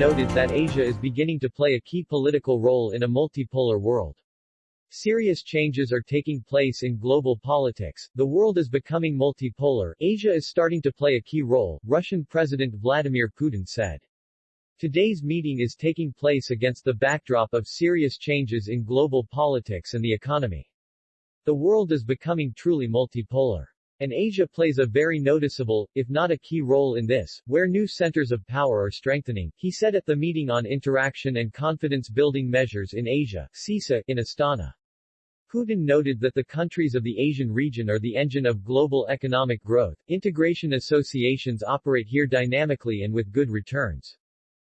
noted that Asia is beginning to play a key political role in a multipolar world. Serious changes are taking place in global politics, the world is becoming multipolar, Asia is starting to play a key role, Russian President Vladimir Putin said. Today's meeting is taking place against the backdrop of serious changes in global politics and the economy. The world is becoming truly multipolar. And Asia plays a very noticeable, if not a key role in this, where new centers of power are strengthening, he said at the meeting on interaction and confidence-building measures in Asia, CICA, in Astana. Putin noted that the countries of the Asian region are the engine of global economic growth. Integration associations operate here dynamically and with good returns.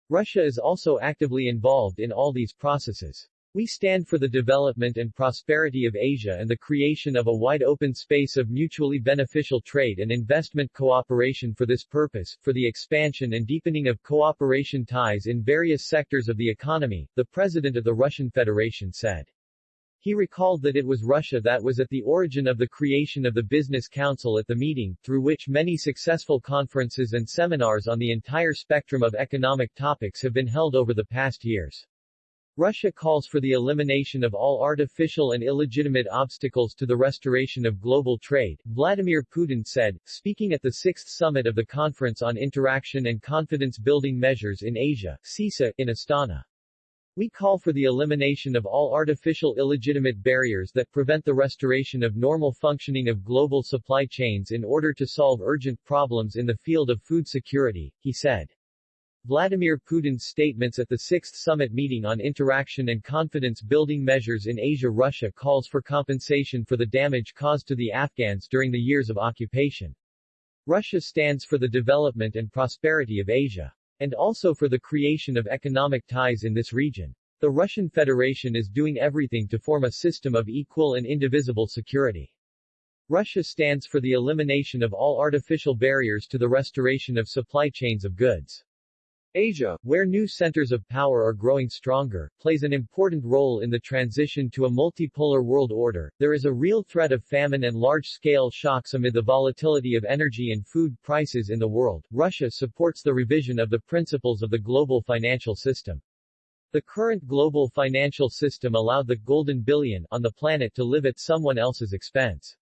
Russia is also actively involved in all these processes. We stand for the development and prosperity of Asia and the creation of a wide open space of mutually beneficial trade and investment cooperation for this purpose, for the expansion and deepening of cooperation ties in various sectors of the economy, the President of the Russian Federation said. He recalled that it was Russia that was at the origin of the creation of the Business Council at the meeting, through which many successful conferences and seminars on the entire spectrum of economic topics have been held over the past years. Russia calls for the elimination of all artificial and illegitimate obstacles to the restoration of global trade, Vladimir Putin said, speaking at the sixth summit of the Conference on Interaction and Confidence-Building Measures in Asia, CICA, in Astana. We call for the elimination of all artificial illegitimate barriers that prevent the restoration of normal functioning of global supply chains in order to solve urgent problems in the field of food security, he said. Vladimir Putin's statements at the Sixth Summit meeting on interaction and confidence-building measures in Asia Russia calls for compensation for the damage caused to the Afghans during the years of occupation. Russia stands for the development and prosperity of Asia. And also for the creation of economic ties in this region. The Russian Federation is doing everything to form a system of equal and indivisible security. Russia stands for the elimination of all artificial barriers to the restoration of supply chains of goods. Asia, where new centers of power are growing stronger, plays an important role in the transition to a multipolar world order. There is a real threat of famine and large-scale shocks amid the volatility of energy and food prices in the world. Russia supports the revision of the principles of the global financial system. The current global financial system allowed the golden billion on the planet to live at someone else's expense.